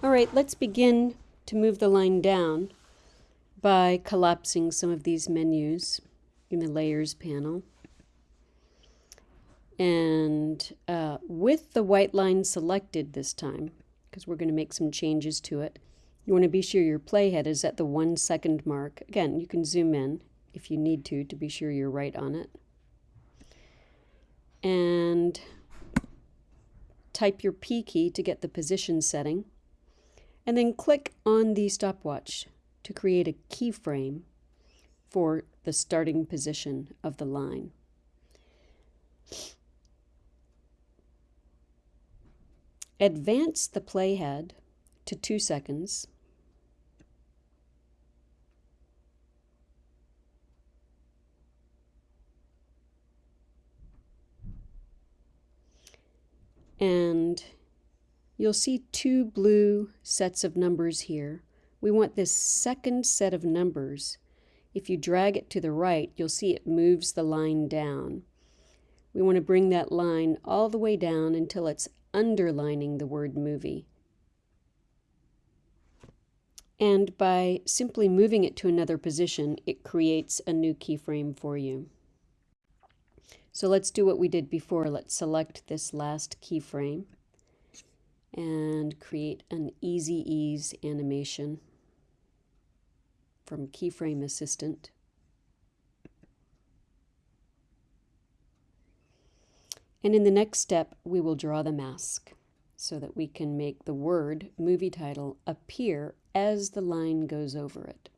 All right, let's begin to move the line down by collapsing some of these menus in the layers panel. And uh, with the white line selected this time, because we're going to make some changes to it, you want to be sure your playhead is at the one second mark. Again, you can zoom in if you need to, to be sure you're right on it. And type your P key to get the position setting. And then click on the stopwatch to create a keyframe for the starting position of the line. Advance the playhead to two seconds. And you'll see two blue sets of numbers here. We want this second set of numbers. If you drag it to the right, you'll see it moves the line down. We want to bring that line all the way down until it's underlining the word movie. And by simply moving it to another position, it creates a new keyframe for you. So let's do what we did before. Let's select this last keyframe and create an easy ease animation from Keyframe Assistant. And in the next step, we will draw the mask so that we can make the word movie title appear as the line goes over it.